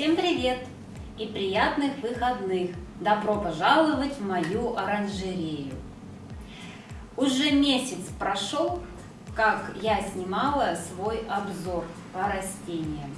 Всем привет и приятных выходных! Добро пожаловать в мою оранжерею! Уже месяц прошел, как я снимала свой обзор по растениям.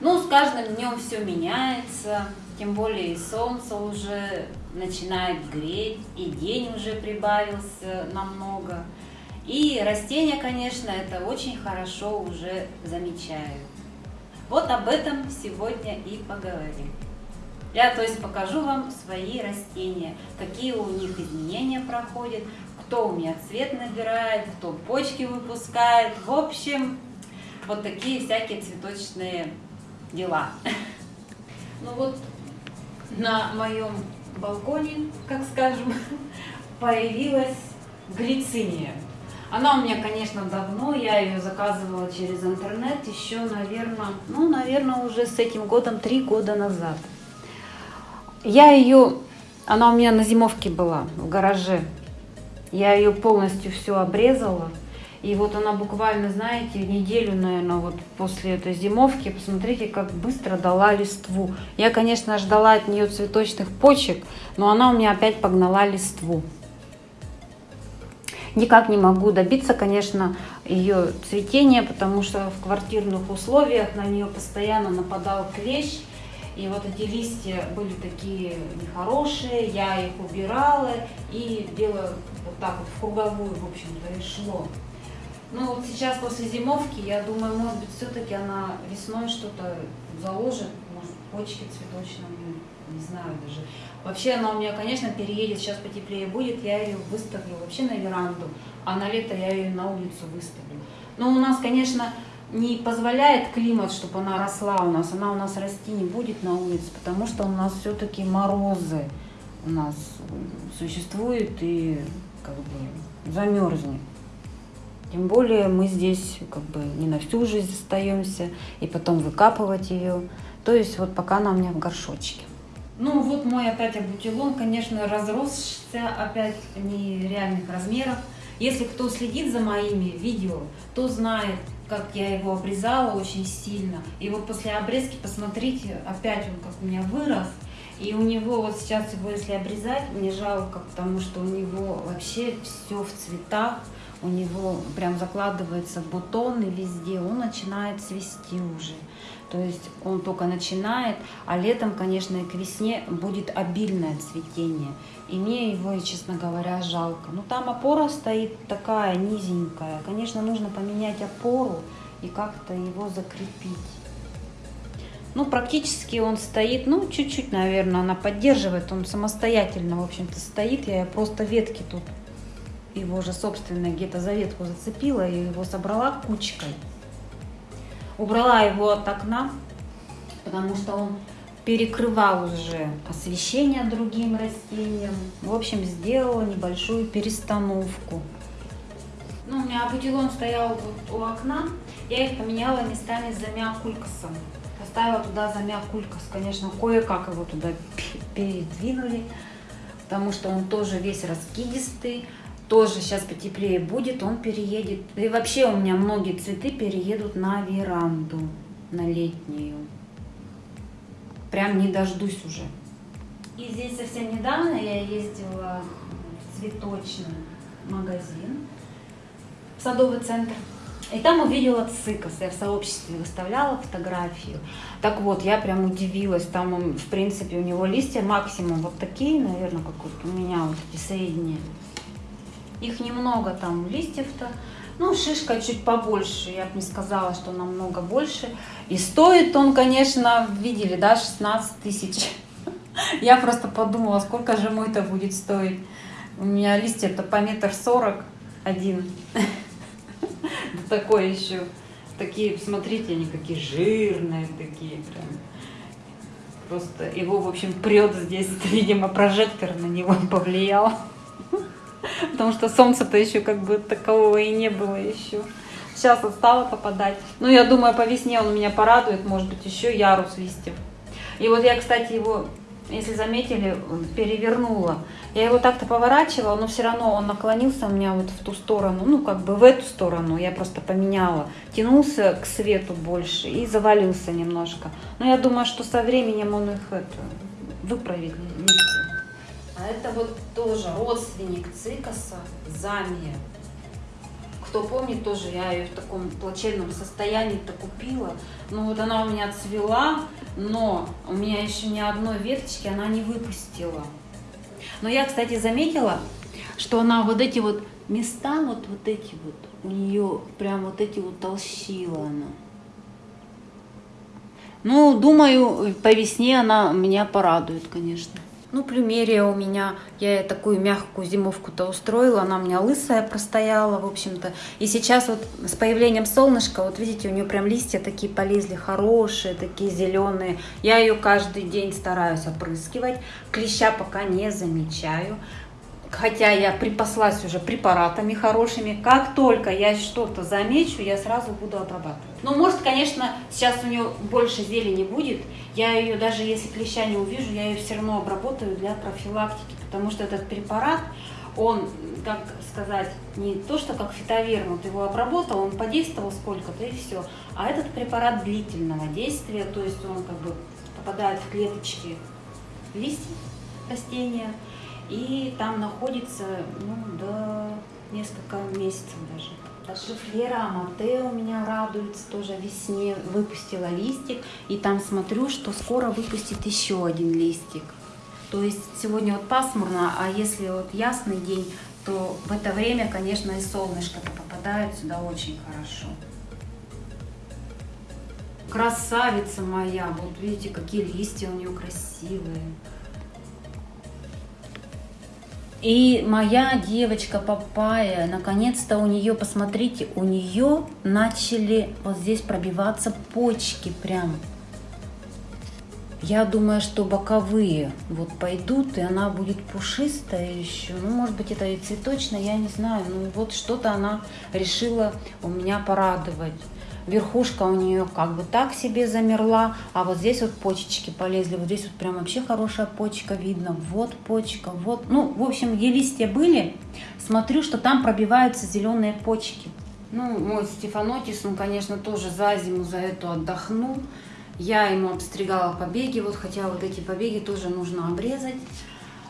Ну, с каждым днем все меняется, тем более и солнце уже начинает греть, и день уже прибавился намного. И растения, конечно, это очень хорошо уже замечают. Вот об этом сегодня и поговорим. Я, то есть, покажу вам свои растения, какие у них изменения проходят, кто у меня цвет набирает, кто почки выпускает. В общем, вот такие всякие цветочные дела. Ну вот на моем балконе, как скажем, появилась глициния. Она у меня, конечно, давно, я ее заказывала через интернет еще, наверное, ну, наверное, уже с этим годом, три года назад. Я ее, она у меня на зимовке была, в гараже. Я ее полностью все обрезала. И вот она буквально, знаете, неделю, наверное, вот после этой зимовки, посмотрите, как быстро дала листву. Я, конечно, ждала от нее цветочных почек, но она у меня опять погнала листву. Никак не могу добиться, конечно, ее цветения, потому что в квартирных условиях на нее постоянно нападал клещ. И вот эти листья были такие нехорошие, я их убирала, и дело вот так вот в круговую, в общем-то, и шло. Ну вот сейчас после зимовки, я думаю, может быть, все-таки она весной что-то заложит, может, почки цветочные, не знаю даже. Вообще она у меня, конечно, переедет, сейчас потеплее будет, я ее выставлю вообще на веранду, а на лето я ее на улицу выставлю. Но у нас, конечно, не позволяет климат, чтобы она росла у нас, она у нас расти не будет на улице, потому что у нас все-таки морозы у нас существуют и как бы замерзнет. Тем более мы здесь как бы не на всю жизнь остаемся, и потом выкапывать ее. То есть вот пока она у меня в горшочке. Ну вот мой опять абутилон, конечно, разросся опять нереальных размеров. Если кто следит за моими видео, то знает, как я его обрезала очень сильно. И вот после обрезки, посмотрите, опять он как у меня вырос. И у него вот сейчас его, если обрезать, мне жалко, потому что у него вообще все в цветах у него прям закладывается бутоны везде, он начинает цвести уже. То есть он только начинает, а летом, конечно, и к весне будет обильное цветение. И мне его, честно говоря, жалко. Но там опора стоит такая низенькая. Конечно, нужно поменять опору и как-то его закрепить. Ну, практически он стоит, ну, чуть-чуть, наверное, она поддерживает. Он самостоятельно, в общем-то, стоит. Я просто ветки тут его же собственно где-то за ветку зацепила и его собрала кучкой. Убрала его от окна, потому что он перекрывал уже освещение другим растениям. В общем, сделала небольшую перестановку. Ну, у меня абутилон стоял вот у окна. Я их поменяла местами за миокулькасом. Поставила туда за миокулькас. Конечно, кое-как его туда передвинули, потому что он тоже весь раскидистый тоже сейчас потеплее будет, он переедет. И вообще у меня многие цветы переедут на веранду, на летнюю. Прям не дождусь уже. И здесь совсем недавно я ездила в цветочный магазин, в садовый центр. И там увидела цикас, я в сообществе выставляла фотографию. Так вот, я прям удивилась, там в принципе, у него листья максимум вот такие, наверное, как вот у меня вот эти средние. Их немного там листьев-то. Ну, шишка чуть побольше, я бы не сказала, что намного больше. И стоит он, конечно, видели, да, 16 тысяч. Я просто подумала, сколько же мой-то будет стоить. У меня листья-то по метр сорок один. Такой еще. Такие, смотрите, они какие жирные такие прям. Просто его, в общем, прет здесь. Видимо, прожектор на него повлиял. Потому что солнца-то еще как бы такового и не было еще. Сейчас стало попадать. Ну, я думаю, по весне он меня порадует, может быть, еще ярус листьев. И вот я, кстати, его если заметили, перевернула. Я его так-то поворачивала, но все равно он наклонился у меня вот в ту сторону, ну как бы в эту сторону, я просто поменяла. Тянулся к свету больше и завалился немножко. Но я думаю, что со временем он их это, выправит А это вот тоже родственник цикаса, замия. Кто помнит, тоже я ее в таком плачевном состоянии-то купила. Ну вот она у меня цвела, но у меня еще ни одной веточки она не выпустила. Но я, кстати, заметила, что она вот эти вот места, вот, вот эти вот, у нее прям вот эти вот она. Ну, думаю, по весне она меня порадует, конечно. Ну, плюмерия у меня, я такую мягкую зимовку-то устроила, она у меня лысая простояла, в общем-то. И сейчас вот с появлением солнышка, вот видите, у нее прям листья такие полезли, хорошие, такие зеленые. Я ее каждый день стараюсь опрыскивать, клеща пока не замечаю хотя я припаслась уже препаратами хорошими, как только я что-то замечу, я сразу буду обрабатывать. Ну, может, конечно, сейчас у нее больше зелени будет, я ее, даже если клеща не увижу, я ее все равно обработаю для профилактики, потому что этот препарат, он, как сказать, не то, что как фитоверм, вот его обработал, он подействовал сколько-то и все, а этот препарат длительного действия, то есть он как бы попадает в клеточки листьев растения, и там находится ну, до несколько месяцев даже. Даже Флера Амате у меня радуется, тоже весне выпустила листик, и там смотрю, что скоро выпустит еще один листик. То есть сегодня вот пасмурно, а если вот ясный день, то в это время, конечно, и солнышко-то попадает сюда очень хорошо. Красавица моя, вот видите, какие листья у нее красивые. И моя девочка Папая, наконец-то у нее, посмотрите, у нее начали вот здесь пробиваться почки прям. Я думаю, что боковые вот пойдут, и она будет пушистая еще. Ну, может быть, это и цветочная, я не знаю. Ну, вот что-то она решила у меня порадовать верхушка у нее как бы так себе замерла, а вот здесь вот почечки полезли, вот здесь вот прям вообще хорошая почка видно, вот почка, вот, ну, в общем, где листья были, смотрю, что там пробиваются зеленые почки. Ну, мой Стефанотис, он, конечно, тоже за зиму за эту отдохнул. Я ему обстригала побеги, вот, хотя вот эти побеги тоже нужно обрезать.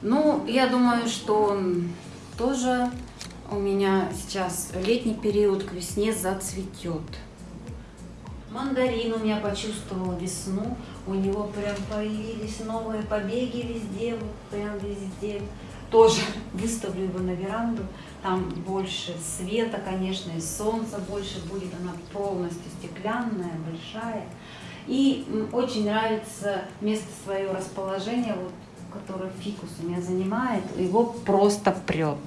Ну, я думаю, что он тоже у меня сейчас летний период к весне зацветет. Мандарин у меня почувствовал весну, у него прям появились новые побеги везде, прям везде. Тоже выставлю его на веранду, там больше света, конечно, и солнца больше будет, она полностью стеклянная, большая. И очень нравится место свое расположения, вот, которое фикус у меня занимает, его просто прет.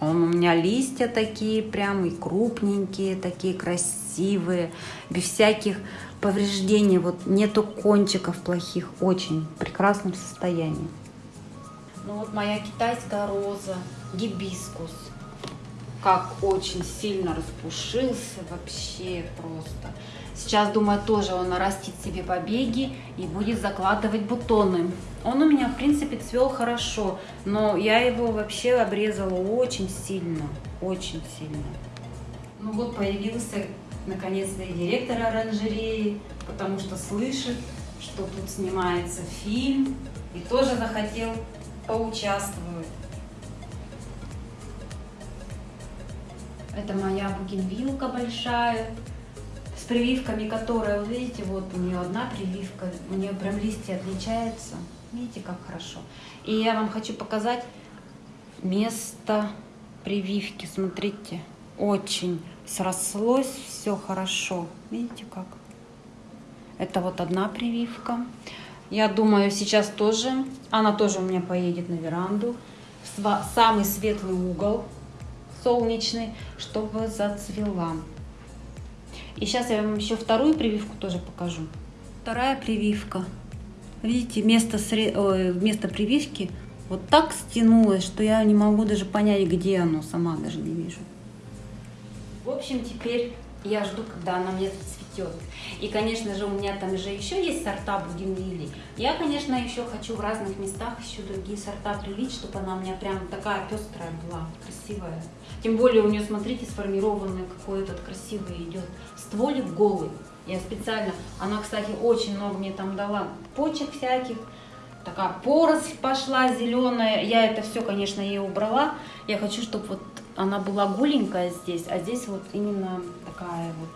Он у меня листья такие прям и крупненькие, такие красивые, без всяких повреждений. Вот нету кончиков плохих, очень в прекрасном состоянии. Ну вот моя китайская роза, гибискус. Как очень сильно распушился вообще просто. Сейчас, думаю, тоже он нарастит себе побеги и будет закладывать бутоны. Он у меня, в принципе, цвел хорошо, но я его вообще обрезала очень сильно, очень сильно. Ну вот появился наконец-то и директор оранжереи, потому что слышит, что тут снимается фильм, и тоже захотел поучаствовать. Это моя бугенвилка большая, с прививками, которая, вот видите, вот у нее одна прививка, у нее прям листья отличаются. Видите, как хорошо. И я вам хочу показать место прививки. Смотрите, очень срослось, все хорошо. Видите, как? Это вот одна прививка. Я думаю, сейчас тоже, она тоже у меня поедет на веранду. В самый светлый угол солнечный, чтобы зацвела. И сейчас я вам еще вторую прививку тоже покажу. Вторая прививка. Видите, место, сре... место прививки вот так стянулось, что я не могу даже понять, где оно, сама даже не вижу. В общем, теперь я жду, когда она мне зацветет. Цветет. И, конечно же, у меня там же еще есть сорта бугенвилли. Я, конечно, еще хочу в разных местах еще другие сорта привить, чтобы она у меня прям такая пестрая была, красивая. Тем более у нее, смотрите, сформированный какой этот красивый идет стволик голый. Я специально, она, кстати, очень много мне там дала почек всяких, такая поросль пошла зеленая. Я это все, конечно, ей убрала. Я хочу, чтобы вот она была голенькая здесь, а здесь вот именно такая вот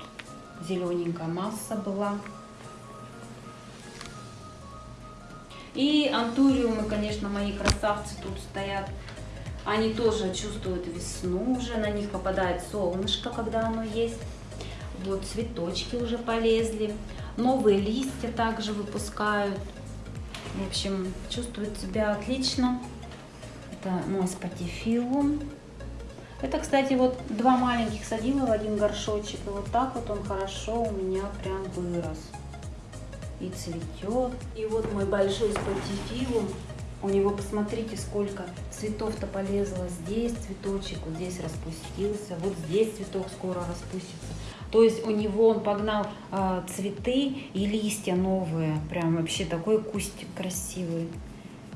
зелененькая масса была. И антуриумы, конечно, мои красавцы тут стоят. Они тоже чувствуют весну уже, на них попадает солнышко, когда оно есть. Вот цветочки уже полезли. Новые листья также выпускают. В общем, чувствует себя отлично. Это мой спатифилум. Это, кстати, вот два маленьких садила в один горшочек. И вот так вот он хорошо у меня прям вырос. И цветет. И вот мой большой спатифилум. У него, посмотрите, сколько цветов-то полезло. Здесь цветочек, вот здесь распустился. Вот здесь цветок скоро распустится. То есть у него он погнал э, цветы и листья новые. Прям вообще такой кустик красивый.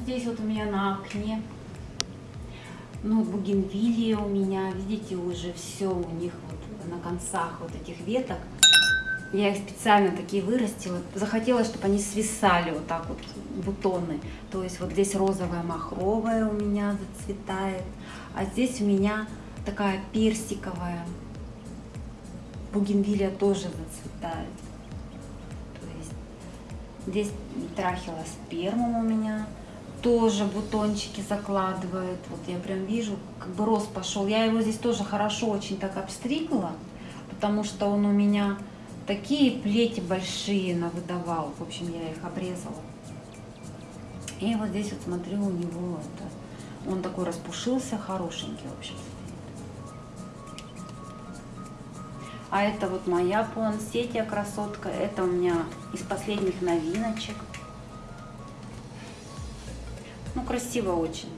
Здесь вот у меня на окне ну, бугенвилия у меня, видите, уже все у них вот на концах вот этих веток. Я их специально такие вырастила. Захотела, чтобы они свисали вот так вот, бутоны. То есть вот здесь розовая махровая у меня зацветает. А здесь у меня такая персиковая. Бугенвилия тоже зацветает. То есть здесь трахилоспермум у меня тоже бутончики закладывает. Вот я прям вижу, как бы рост пошел. Я его здесь тоже хорошо очень так обстригла, потому что он у меня такие плети большие навыдавал. В общем, я их обрезала. И вот здесь вот смотрю, у него это, он такой распушился, хорошенький, в общем. А это вот моя пуансетия красотка. Это у меня из последних новиночек. Ну, красиво очень.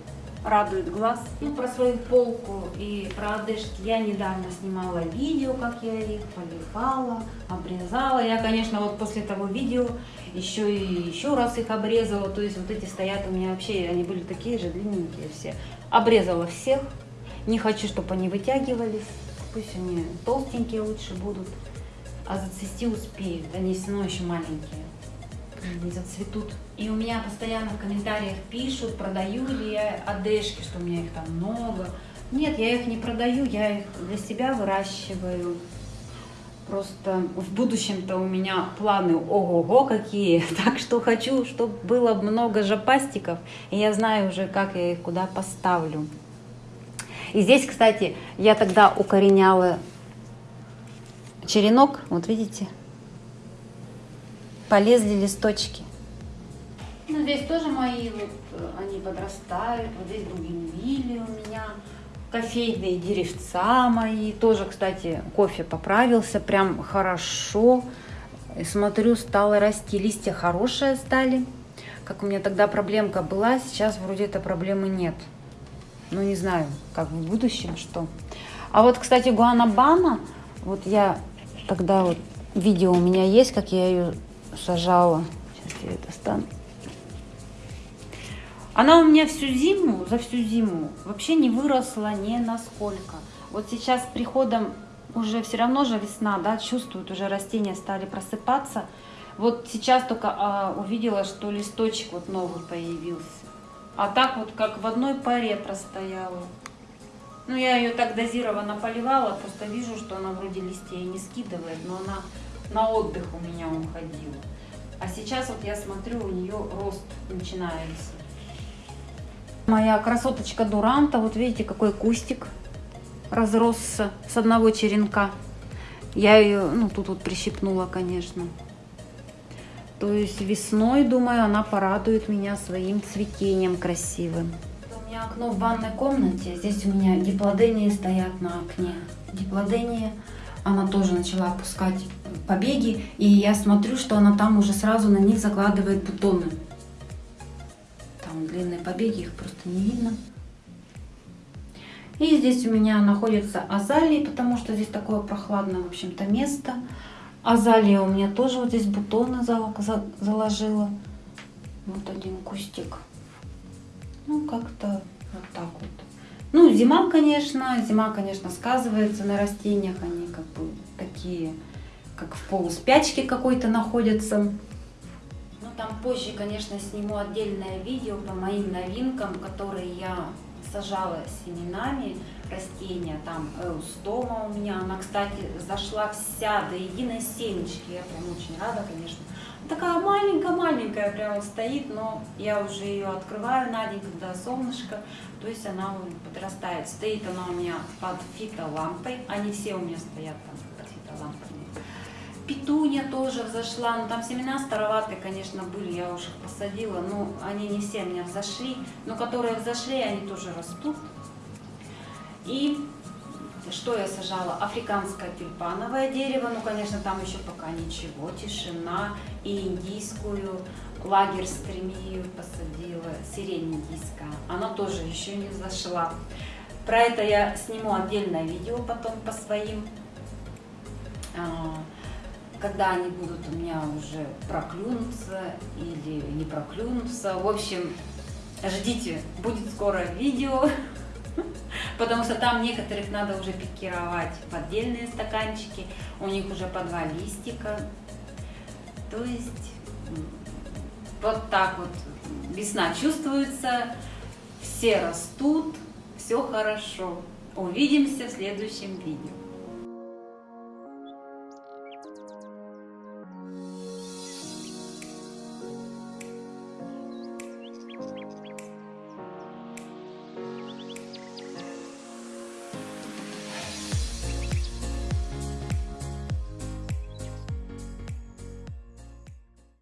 Радует глаз. Ну, про свою полку и про одежки я недавно снимала видео, как я их поливала, обрезала. Я, конечно, вот после того видео еще и еще раз их обрезала. То есть вот эти стоят у меня вообще, они были такие же длинненькие все. Обрезала всех. Не хочу, чтобы они вытягивались. Пусть они толстенькие лучше будут. А зацвести успеют. Они все равно еще маленькие не зацветут. И у меня постоянно в комментариях пишут, продаю ли я одежки, что у меня их там много. Нет, я их не продаю, я их для себя выращиваю. Просто в будущем-то у меня планы ого-го какие. Так что хочу, чтобы было много жопастиков. И я знаю уже, как я их куда поставлю. И здесь, кстати, я тогда укореняла черенок. Вот видите? Полезли листочки. Ну, здесь тоже мои, вот, э, они подрастают. Вот здесь бугенвилли у меня, кофейные деревца мои. Тоже, кстати, кофе поправился прям хорошо. Смотрю, стало расти, листья хорошие стали. Как у меня тогда проблемка была, сейчас вроде этой проблемы нет. Ну, не знаю, как в будущем, что. А вот, кстати, гуанабана, вот я тогда вот видео у меня есть, как я ее сажала. Сейчас я это стану. Она у меня всю зиму, за всю зиму вообще не выросла ни насколько. Вот сейчас с приходом уже все равно же весна, да, чувствуют, уже растения стали просыпаться. Вот сейчас только а, увидела, что листочек вот новый появился. А так вот, как в одной паре простояла. Ну, я ее так дозированно поливала, просто вижу, что она вроде листья не скидывает, но она на отдых у меня уходил. А сейчас вот я смотрю, у нее рост начинается. Моя красоточка Дуранта, вот видите, какой кустик разросся с одного черенка. Я ее, ну, тут вот прищипнула, конечно. То есть весной, думаю, она порадует меня своим цветением красивым. У меня окно в ванной комнате. Здесь у меня диплодении стоят на окне. Диплодения она тоже начала опускать побеги, и я смотрю, что она там уже сразу на них закладывает бутоны. Там длинные побеги, их просто не видно. И здесь у меня находятся азалии, потому что здесь такое прохладное, в общем-то, место. Азалия у меня тоже вот здесь бутоны заложила. Вот один кустик. Ну, как-то вот так вот. Ну, зима, конечно, зима, конечно, сказывается на растениях. Они как бы такие, как в полуспячке какой-то находятся. Ну, там позже, конечно, сниму отдельное видео по моим новинкам, которые я сажала семенами растения. Там эустома у меня, она, кстати, зашла вся до единой семечки. Я прям очень рада, конечно. Такая маленькая-маленькая прямо стоит, но я уже ее открываю на день, когда солнышко, то есть она подрастает. Стоит она у меня под фитолампой, они все у меня стоят там под фитолампой. Петуня тоже взошла, но там семена староватые, конечно, были, я уже их посадила, но они не все меня взошли, но которые взошли, они тоже растут. И что я сажала? Африканское тюльпановое дерево, ну, конечно, там еще пока ничего, тишина. И индийскую, лагерь стремию посадила, сирень индийская. Она тоже еще не зашла. Про это я сниму отдельное видео потом по своим, а, когда они будут у меня уже проклюнуться или не проклюнуться. В общем, ждите, будет скоро видео потому что там некоторых надо уже пикировать в отдельные стаканчики, у них уже по два листика. То есть вот так вот весна чувствуется, все растут, все хорошо. Увидимся в следующем видео.